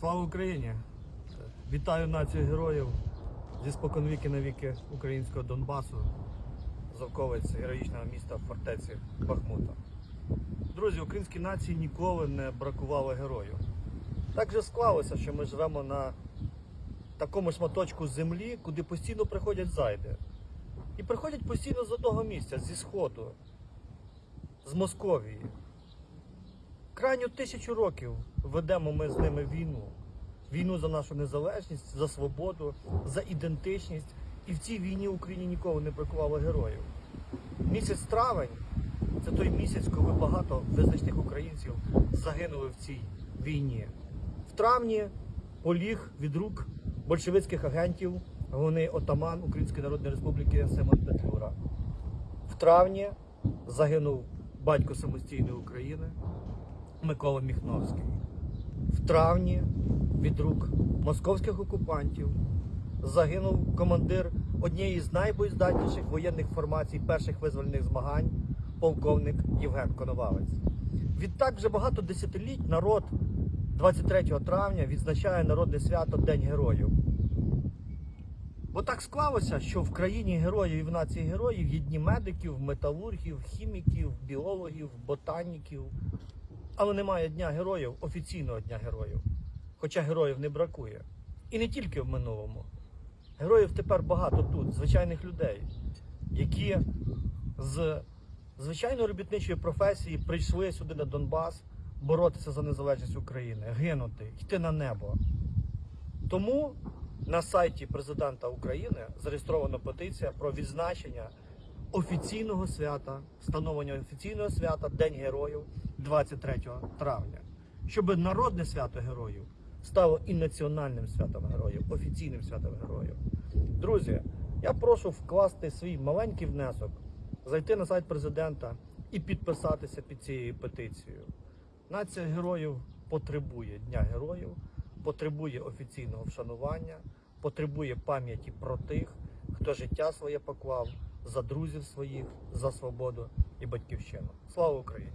Слава Україні! Вітаю націю героїв зі споконвіки на віки українського Донбасу, Зовковець героїчного міста фортеці Бахмута. Друзі, українській нації ніколи не бракувало героїв. Так же склалося, що ми живемо на такому шматочку землі, куди постійно приходять зайди. І приходять постійно з одного місця, зі Сходу, з Московії. Крайню тисячу років ведемо ми з ними війну. Війну за нашу незалежність, за свободу, за ідентичність. І в цій війні Україні ніколи не бракувало героїв. Місяць травень це той місяць, коли багато визначних українців загинули в цій війні. В травні поліг від рук большевицьких агентів головний отаман Української Народної Республіки Симон Петлюра. В травні загинув батько самостійної України Микола Міхновський. В травні від рук московських окупантів загинув командир однієї з найбоєздатніших воєнних формацій перших визвольних змагань, полковник Євген Коновалець. Відтак вже багато десятиліть народ 23 травня відзначає народне свято День Героїв. Бо так склалося, що в країні героїв і в нації героїв є дні медиків, металургів, хіміків, біологів, ботаніків. Але немає дня героїв, офіційного дня героїв. Хоча героїв не бракує. І не тільки в минулому. Героїв тепер багато тут, звичайних людей, які з звичайної робітничої професії прийшли сюди на Донбас боротися за незалежність України, гинути, йти на небо. Тому на сайті президента України зареєстрована петиція про відзначення офіційного свята, встановлення офіційного свята День Героїв 23 травня, щоб народне свято героїв стало і національним святом героїв, офіційним святом героїв. Друзі, я прошу вкласти свій маленький внесок, зайти на сайт президента і підписатися під цією петицією. Нація героїв потребує Дня героїв, потребує офіційного вшанування, потребує пам'яті про тих, хто життя своє поклав за друзів своїх, за свободу і батьківщину. Слава Україні!